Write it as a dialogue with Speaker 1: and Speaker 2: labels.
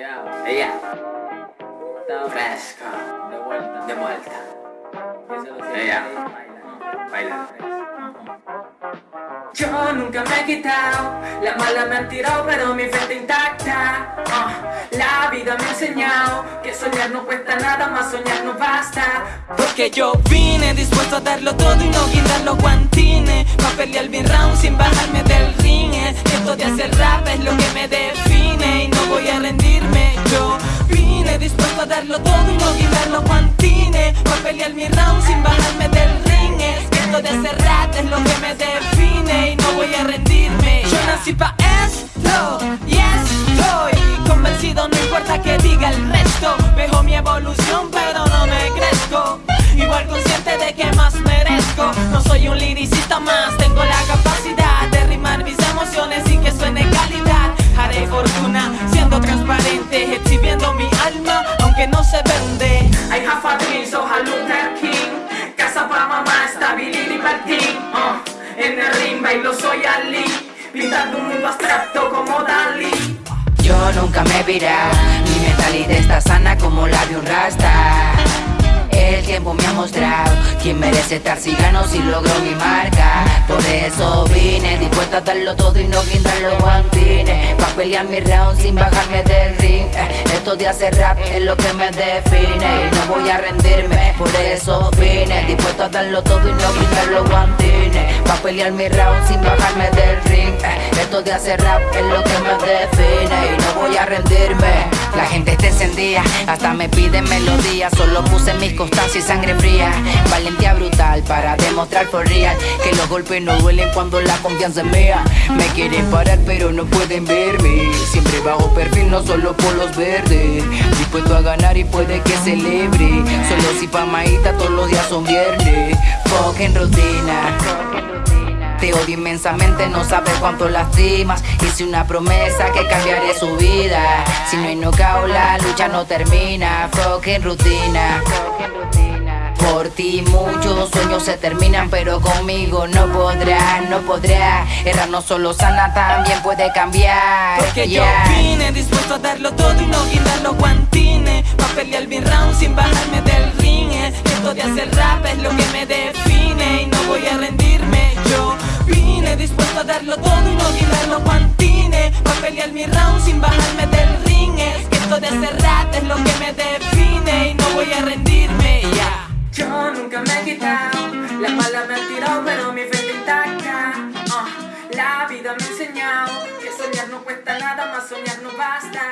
Speaker 1: Ella, ella. Está fresca. De vuelta.
Speaker 2: De vuelta.
Speaker 1: Ella.
Speaker 2: Baila.
Speaker 1: Yo nunca me he quitado, la mala me han tirado pero mi frente intacta Ah, La vida me ha enseñado que soñar no cuesta nada, más soñar no basta
Speaker 3: Porque yo vine dispuesto a darlo todo y no guindar los guantines Pa' pelear bien round sin bajarme del es lo que me define y no voy a rendirme. Yo nací pa' esto y estoy convencido no importa que diga el resto. Vejo mi evolución pero no me crezco. Igual consciente de que más merezco. No soy un liricista más,
Speaker 1: soy Ali Pintando un mundo abstracto como Dalí
Speaker 2: Yo nunca me virado, mi mentalidad está sana como la de un rasta. El tiempo me ha mostrado quién merece estar si gano si logro mi marca. Por eso vine dispuesta a darlo todo y no guindar los guantines. Pa' pelear mi round sin bajarme del ring. Eh, Esto de hacer rap es lo que me define y no voy a rendirme. Por eso vine dispuesto a darlo todo y no guindar los guantines. Pa' pelear mi round sin bajarme del ring. Eh, Esto de hacer rap es lo que me define y no voy a rendirme. La gente está encendida, hasta me piden melodías. Solo puse mis costas y sangre fría. Valentía brutal para demostrar por real que los golpes no duelen cuando la confianza es mía. Me quieren parar, pero no pueden verme. Siempre bajo perfil, no solo por los verdes. Dispuesto a ganar y puede que celebre. Solo si pa' maíta todos los días son viernes. Fucking rutina. Te odio inmensamente, no sabes cuánto lastimas Hice una promesa que cambiaré su vida. Si no hay knockout, la lucha no termina. Fucking rutina. Por ti muchos sueños se terminan Pero conmigo no podrá, no podrá. Errar no solo sana, también puede cambiar.
Speaker 3: Porque
Speaker 2: Yeah.
Speaker 3: yo vine dispuesto a darlo todo y no guindar los guantines Pa' pelear bien round sin bajarme del de hacer rap es lo que me define y no voy a rendirme ya.
Speaker 1: Yo nunca me he quitado, la mala me han tirado pero mi frente intacta Ah, La vida me ha enseñado que soñar no cuesta nada, más soñar no basta